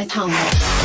太烫了。